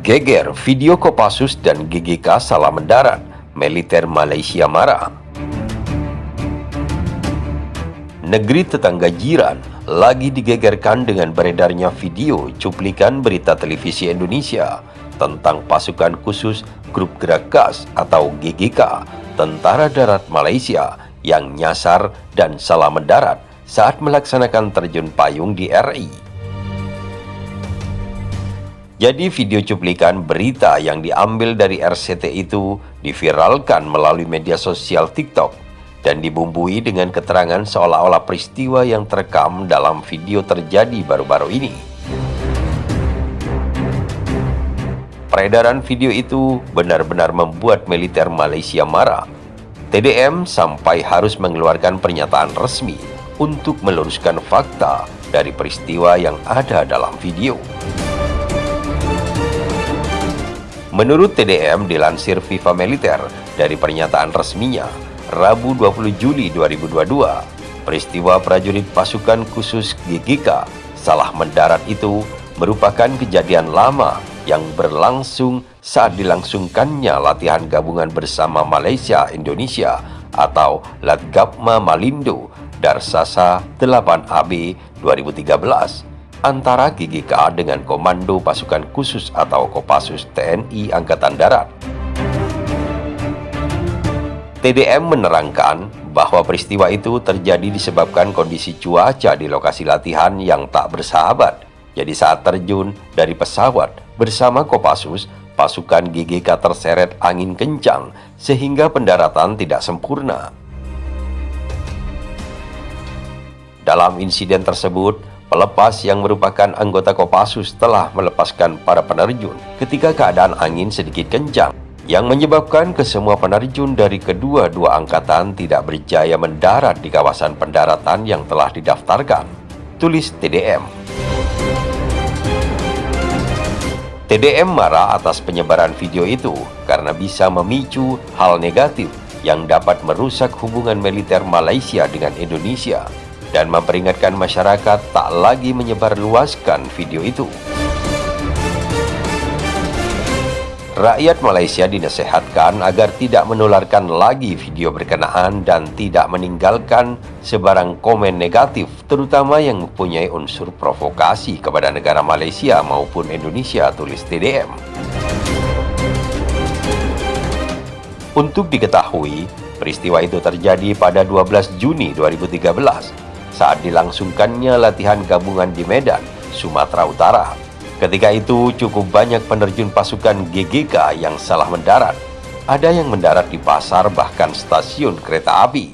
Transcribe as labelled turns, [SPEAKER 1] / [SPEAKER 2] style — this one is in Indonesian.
[SPEAKER 1] Geger video Kopassus dan GGK salah mendarat, militer Malaysia marah. Negeri tetangga jiran lagi digegerkan dengan beredarnya video cuplikan berita televisi Indonesia tentang pasukan khusus Grup Gerak Gas atau GGK, Tentara Darat Malaysia yang nyasar dan salah mendarat saat melaksanakan terjun payung di RI. Jadi video cuplikan berita yang diambil dari RCT itu diviralkan melalui media sosial TikTok dan dibumbui dengan keterangan seolah-olah peristiwa yang terekam dalam video terjadi baru-baru ini. Peredaran video itu benar-benar membuat militer Malaysia marah. TDM sampai harus mengeluarkan pernyataan resmi untuk meluruskan fakta dari peristiwa yang ada dalam video. Menurut TDM dilansir FIFA Militer dari pernyataan resminya, Rabu 20 Juli 2022, peristiwa prajurit pasukan khusus GGK salah mendarat itu merupakan kejadian lama yang berlangsung saat dilangsungkannya latihan gabungan bersama Malaysia Indonesia atau Latgapma Malindo Darsasa 8AB 2013 antara GGK dengan Komando Pasukan Khusus atau Kopassus TNI Angkatan Darat. TDM menerangkan bahwa peristiwa itu terjadi disebabkan kondisi cuaca di lokasi latihan yang tak bersahabat. Jadi saat terjun dari pesawat bersama Kopassus, pasukan GGK terseret angin kencang sehingga pendaratan tidak sempurna. Dalam insiden tersebut, Pelepas yang merupakan anggota Kopassus telah melepaskan para penerjun ketika keadaan angin sedikit kencang yang menyebabkan kesemua penerjun dari kedua-dua angkatan tidak berjaya mendarat di kawasan pendaratan yang telah didaftarkan. Tulis TDM. TDM marah atas penyebaran video itu karena bisa memicu hal negatif yang dapat merusak hubungan militer Malaysia dengan Indonesia dan memperingatkan masyarakat tak lagi menyebarluaskan video itu. Rakyat Malaysia dinasihatkan agar tidak menularkan lagi video berkenaan dan tidak meninggalkan sebarang komen negatif terutama yang mempunyai unsur provokasi kepada negara Malaysia maupun Indonesia tulis TDM. Untuk diketahui, peristiwa itu terjadi pada 12 Juni 2013 saat dilangsungkannya latihan gabungan di Medan, Sumatera Utara. Ketika itu cukup banyak penerjun pasukan GGK yang salah mendarat. Ada yang mendarat di pasar bahkan stasiun kereta api.